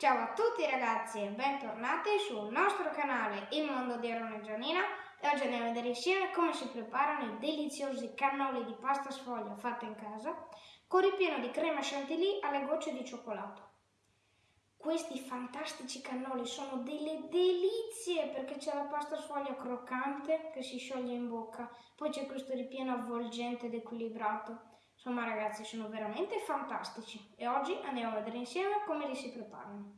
Ciao a tutti ragazzi e bentornati sul nostro canale Il Mondo di Aaron e Gianina e oggi andiamo a vedere insieme come si preparano i deliziosi cannoli di pasta sfoglia fatta in casa con ripieno di crema chantilly alle gocce di cioccolato. Questi fantastici cannoli sono delle delizie perché c'è la pasta sfoglia croccante che si scioglie in bocca, poi c'è questo ripieno avvolgente ed equilibrato. Insomma ragazzi sono veramente fantastici e oggi andiamo a vedere insieme come li si preparano.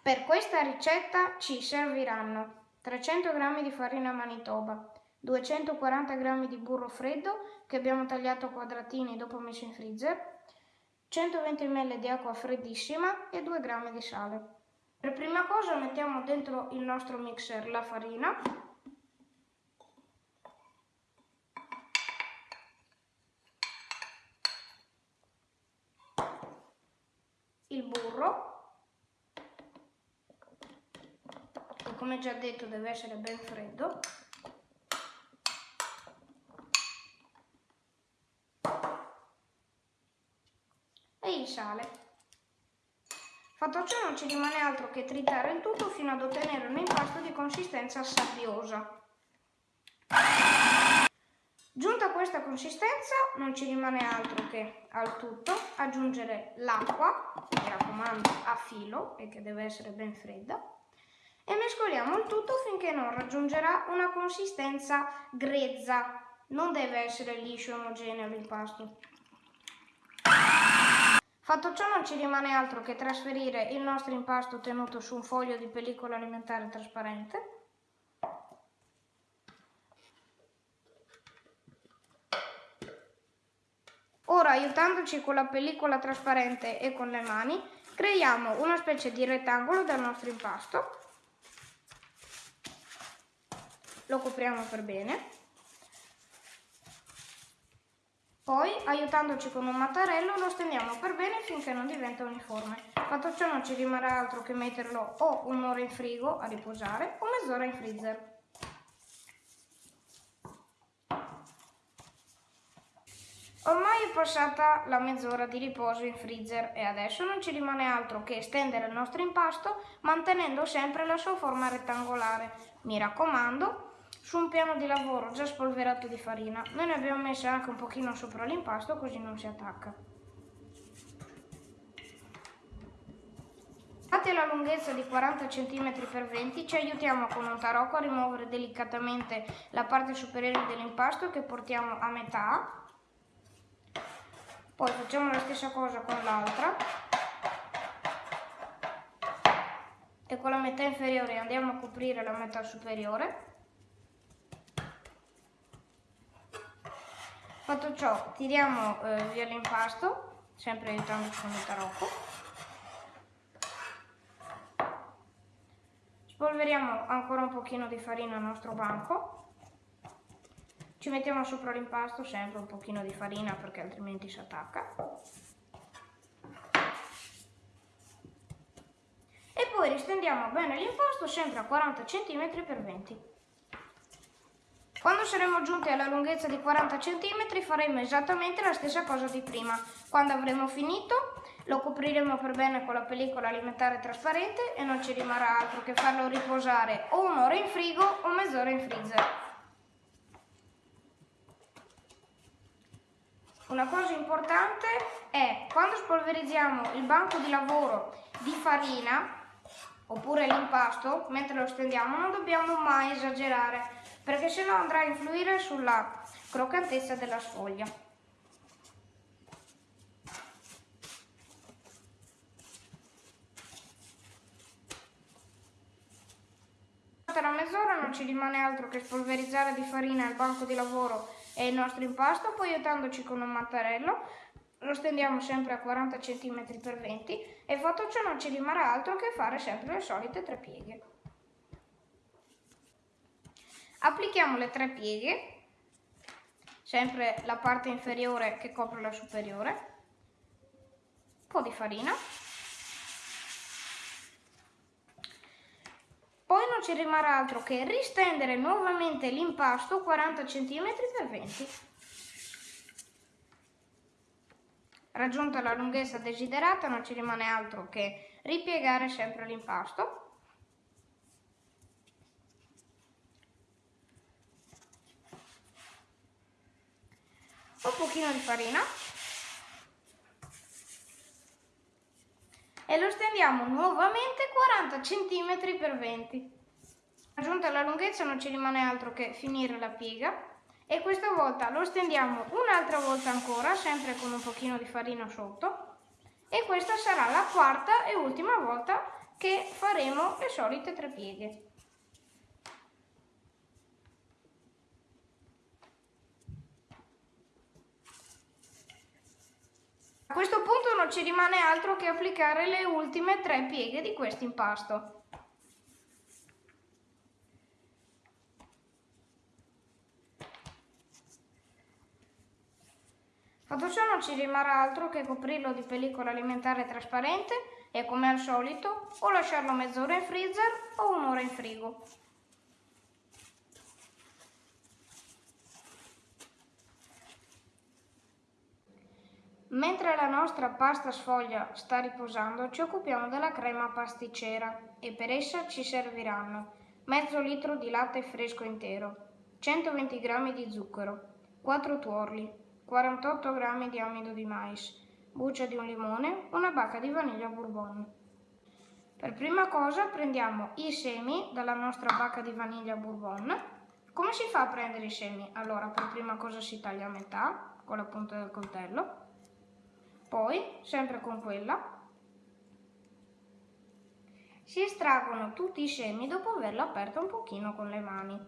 Per questa ricetta ci serviranno 300 g di farina manitoba, 240 g di burro freddo che abbiamo tagliato a quadratini dopo messo in freezer, 120 ml di acqua freddissima e 2 g di sale. Per prima cosa mettiamo dentro il nostro mixer la farina il burro, che come già detto deve essere ben freddo, e il sale. Fatto ciò non ci rimane altro che tritare il tutto fino ad ottenere un impasto di consistenza sabbiosa. Giunta questa consistenza non ci rimane altro che al tutto aggiungere l'acqua, mi raccomando a filo e che deve essere ben fredda, e mescoliamo il tutto finché non raggiungerà una consistenza grezza, non deve essere liscio e omogeneo l'impasto. Fatto ciò non ci rimane altro che trasferire il nostro impasto tenuto su un foglio di pellicola alimentare trasparente Ora, aiutandoci con la pellicola trasparente e con le mani, creiamo una specie di rettangolo del nostro impasto. Lo copriamo per bene. Poi, aiutandoci con un mattarello, lo stendiamo per bene finché non diventa uniforme. Fatto ciò non ci rimarrà altro che metterlo o un'ora in frigo a riposare o mezz'ora in freezer. Ormai è passata la mezz'ora di riposo in freezer e adesso non ci rimane altro che stendere il nostro impasto mantenendo sempre la sua forma rettangolare. Mi raccomando, su un piano di lavoro già spolverato di farina, noi ne abbiamo messo anche un pochino sopra l'impasto così non si attacca. Dati la lunghezza di 40 cm x 20 ci aiutiamo con un tarocco a rimuovere delicatamente la parte superiore dell'impasto che portiamo a metà poi facciamo la stessa cosa con l'altra. E con la metà inferiore andiamo a coprire la metà superiore. Fatto ciò tiriamo eh, via l'impasto sempre aiutandoci con il tarocco. Spolveriamo ancora un pochino di farina al nostro banco ci mettiamo sopra l'impasto sempre un pochino di farina perché altrimenti si attacca. E poi ristendiamo bene l'impasto sempre a 40 cm x 20 Quando saremo giunti alla lunghezza di 40 cm faremo esattamente la stessa cosa di prima. Quando avremo finito lo copriremo per bene con la pellicola alimentare trasparente e non ci rimarrà altro che farlo riposare o un'ora in frigo o mezz'ora in freezer. Una cosa importante è quando spolverizziamo il banco di lavoro di farina oppure l'impasto, mentre lo stendiamo non dobbiamo mai esagerare perché sennò andrà a influire sulla croccantezza della sfoglia. la mezz'ora non ci rimane altro che spolverizzare di farina il banco di lavoro e il nostro impasto, poi aiutandoci con un mattarello. Lo stendiamo sempre a 40 cm x 20 e fatto ciò non ci rimarrà altro che fare sempre le solite tre pieghe. Applichiamo le tre pieghe, sempre la parte inferiore che copre la superiore, un po' di farina Poi non ci rimarrà altro che ristendere nuovamente l'impasto 40 cm x 20 Raggiunta la lunghezza desiderata non ci rimane altro che ripiegare sempre l'impasto. Un pochino di farina e lo stendiamo nuovamente 40 cm per 20 Aggiunta la lunghezza non ci rimane altro che finire la piega e questa volta lo stendiamo un'altra volta ancora, sempre con un pochino di farina sotto. E questa sarà la quarta e ultima volta che faremo le solite tre pieghe. A questo punto non ci rimane altro che applicare le ultime tre pieghe di questo impasto. Fatto ciò non ci rimarrà altro che coprirlo di pellicola alimentare trasparente e come al solito o lasciarlo mezz'ora in freezer o un'ora in frigo. Mentre la nostra pasta sfoglia sta riposando ci occupiamo della crema pasticcera e per essa ci serviranno mezzo litro di latte fresco intero, 120 g di zucchero, 4 tuorli, 48 g di amido di mais, buccia di un limone, una bacca di vaniglia bourbon. Per prima cosa prendiamo i semi dalla nostra bacca di vaniglia bourbon. Come si fa a prendere i semi? Allora, per prima cosa si taglia a metà con la punta del coltello, poi, sempre con quella, si estraggono tutti i semi dopo averlo aperto un pochino con le mani.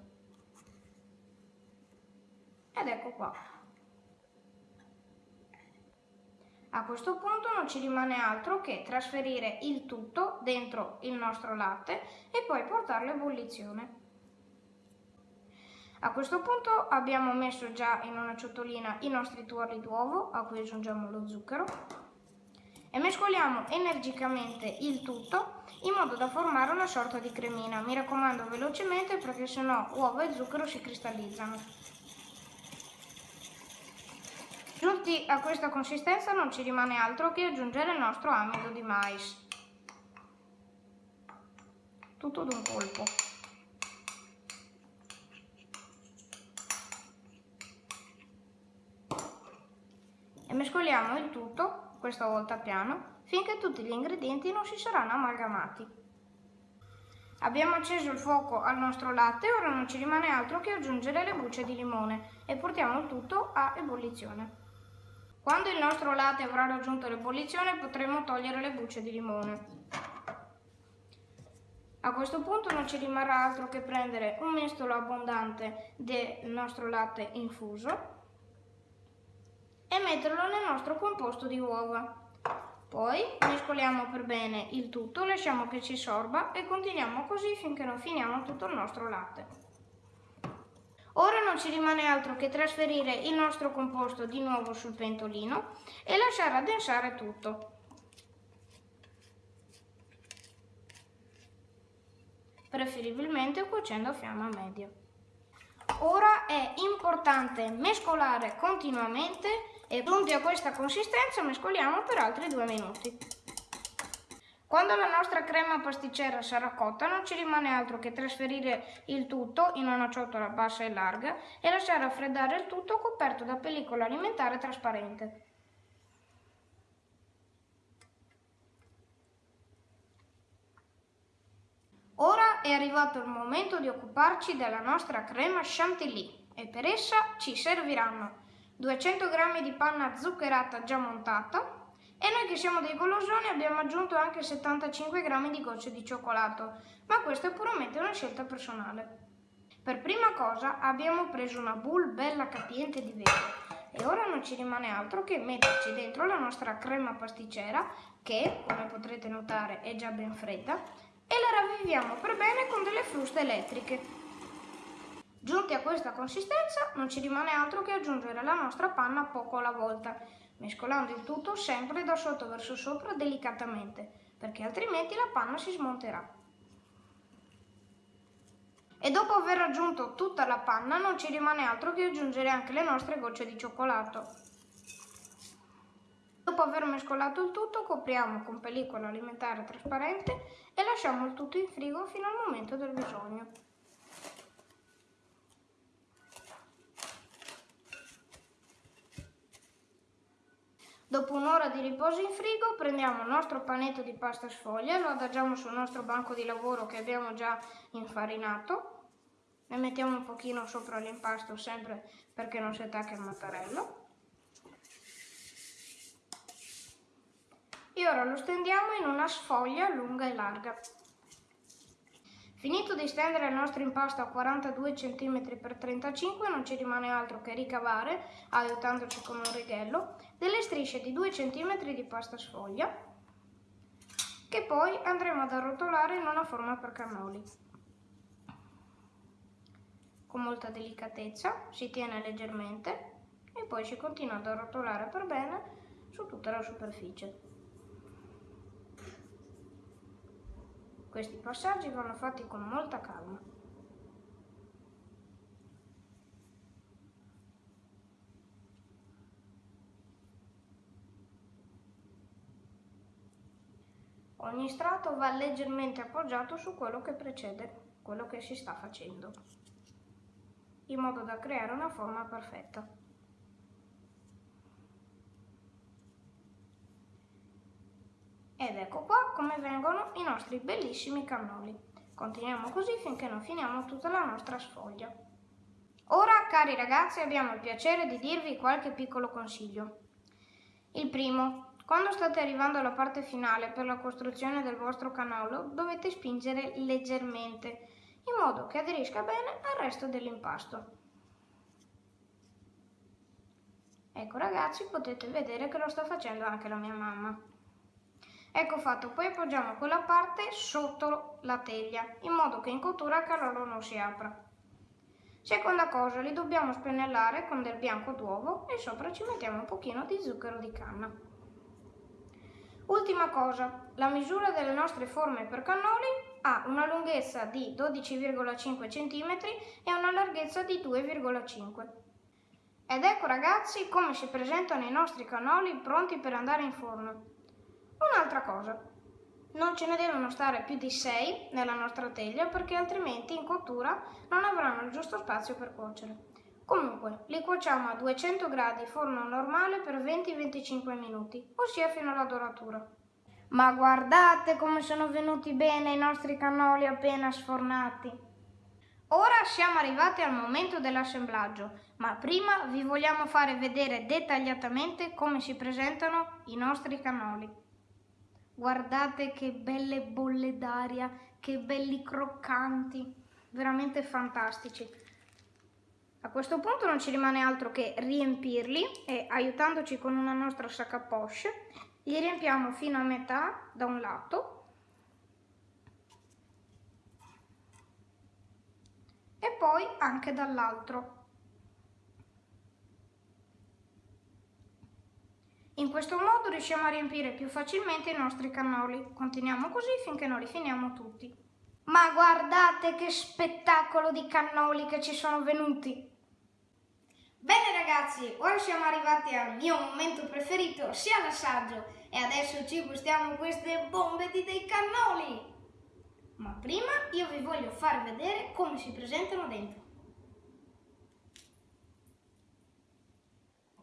Ed ecco qua. A questo punto non ci rimane altro che trasferire il tutto dentro il nostro latte e poi portarlo a ebollizione. A questo punto abbiamo messo già in una ciotolina i nostri tuorli d'uovo a cui aggiungiamo lo zucchero e mescoliamo energicamente il tutto in modo da formare una sorta di cremina. Mi raccomando velocemente perché sennò uovo e zucchero si cristallizzano. Giunti a questa consistenza non ci rimane altro che aggiungere il nostro amido di mais. Tutto d'un colpo. Mescoliamo il tutto, questa volta piano, finché tutti gli ingredienti non si saranno amalgamati. Abbiamo acceso il fuoco al nostro latte, ora non ci rimane altro che aggiungere le bucce di limone e portiamo il tutto a ebollizione. Quando il nostro latte avrà raggiunto l'ebollizione potremo togliere le bucce di limone. A questo punto non ci rimarrà altro che prendere un mestolo abbondante del nostro latte infuso e metterlo nel nostro composto di uova. Poi mescoliamo per bene il tutto, lasciamo che ci sorba e continuiamo così finché non finiamo tutto il nostro latte. Ora non ci rimane altro che trasferire il nostro composto di nuovo sul pentolino e lasciare addensare tutto. Preferibilmente cuocendo a fiamma media. Ora è importante mescolare continuamente e giunti a questa consistenza mescoliamo per altri due minuti. Quando la nostra crema pasticcera sarà cotta non ci rimane altro che trasferire il tutto in una ciotola bassa e larga e lasciare raffreddare il tutto coperto da pellicola alimentare trasparente. Ora è arrivato il momento di occuparci della nostra crema chantilly e per essa ci serviranno 200 g di panna zuccherata già montata, e noi che siamo dei golosoni abbiamo aggiunto anche 75 g di gocce di cioccolato, ma questa è puramente una scelta personale. Per prima cosa abbiamo preso una boule bella capiente di vetro e ora non ci rimane altro che metterci dentro la nostra crema pasticcera che, come potrete notare, è già ben fredda e la ravviviamo per bene con delle fruste elettriche. Giunti a questa consistenza non ci rimane altro che aggiungere la nostra panna poco alla volta mescolando il tutto sempre da sotto verso sopra delicatamente, perché altrimenti la panna si smonterà. E dopo aver aggiunto tutta la panna non ci rimane altro che aggiungere anche le nostre gocce di cioccolato. Dopo Dopo aver mescolato il tutto copriamo con pellicola alimentare trasparente e lasciamo il tutto in frigo fino al momento del bisogno. Dopo un'ora di riposo in frigo prendiamo il nostro panetto di pasta sfoglia, lo adagiamo sul nostro banco di lavoro che abbiamo già infarinato, ne mettiamo un pochino sopra l'impasto sempre perché non si attacca il mattarello. E ora lo stendiamo in una sfoglia lunga e larga. Finito di stendere il nostro impasto a 42 cm x 35 non ci rimane altro che ricavare, aiutandoci con un righello, delle strisce di 2 cm di pasta sfoglia che poi andremo ad arrotolare in una forma per cannoli. Con molta delicatezza si tiene leggermente e poi si continua ad arrotolare per bene su tutta la superficie. Questi passaggi vanno fatti con molta calma. Ogni strato va leggermente appoggiato su quello che precede, quello che si sta facendo, in modo da creare una forma perfetta. Ed ecco qua come vengono i nostri bellissimi cannoli. Continuiamo così finché non finiamo tutta la nostra sfoglia. Ora, cari ragazzi, abbiamo il piacere di dirvi qualche piccolo consiglio. Il primo, quando state arrivando alla parte finale per la costruzione del vostro cannolo, dovete spingere leggermente, in modo che aderisca bene al resto dell'impasto. Ecco ragazzi, potete vedere che lo sta facendo anche la mia mamma. Ecco fatto, poi appoggiamo quella parte sotto la teglia, in modo che in cottura il cannolo non si apra. Seconda cosa, li dobbiamo spennellare con del bianco d'uovo e sopra ci mettiamo un pochino di zucchero di canna. Ultima cosa, la misura delle nostre forme per cannoli ha una lunghezza di 12,5 cm e una larghezza di 2,5 Ed ecco ragazzi come si presentano i nostri cannoli pronti per andare in forno. Un'altra cosa, non ce ne devono stare più di 6 nella nostra teglia perché altrimenti in cottura non avranno il giusto spazio per cuocere. Comunque, li cuociamo a 200 gradi forno normale per 20-25 minuti, ossia fino alla doratura. Ma guardate come sono venuti bene i nostri cannoli appena sfornati! Ora siamo arrivati al momento dell'assemblaggio, ma prima vi vogliamo fare vedere dettagliatamente come si presentano i nostri cannoli. Guardate che belle bolle d'aria, che belli croccanti, veramente fantastici. A questo punto non ci rimane altro che riempirli e aiutandoci con una nostra sac à poche, li riempiamo fino a metà da un lato e poi anche dall'altro. In questo modo riusciamo a riempire più facilmente i nostri cannoli. Continuiamo così finché non li finiamo tutti. Ma guardate che spettacolo di cannoli che ci sono venuti! Bene ragazzi, ora siamo arrivati al mio momento preferito, sia l'assaggio, e adesso ci gustiamo queste bombe di dei cannoli! Ma prima io vi voglio far vedere come si presentano dentro.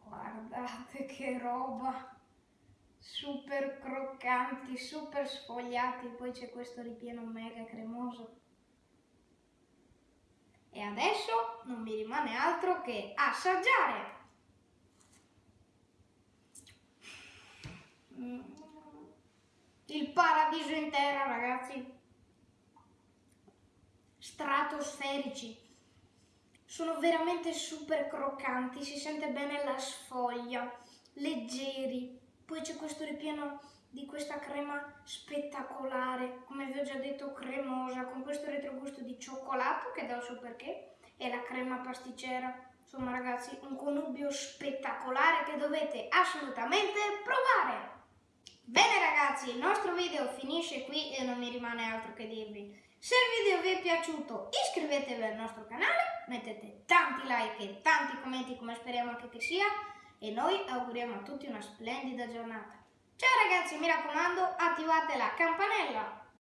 Guardate che roba! Super croccanti, super sfogliati, poi c'è questo ripieno mega cremoso. E adesso non mi rimane altro che assaggiare! Il paradiso intero, ragazzi! Stratosferici! sono veramente super croccanti, si sente bene la sfoglia, leggeri. Poi c'è questo ripieno di questa crema spettacolare, come vi ho già detto cremosa, con questo retrogusto di cioccolato che dà il suo perché, e la crema pasticcera. Insomma ragazzi, un connubio spettacolare che dovete assolutamente provare! Bene ragazzi, il nostro video finisce qui e non mi rimane altro che dirvi. Se il video vi è piaciuto iscrivetevi al nostro canale, mettete tanti like e tanti commenti come speriamo anche che sia e noi auguriamo a tutti una splendida giornata. Ciao ragazzi, mi raccomando, attivate la campanella!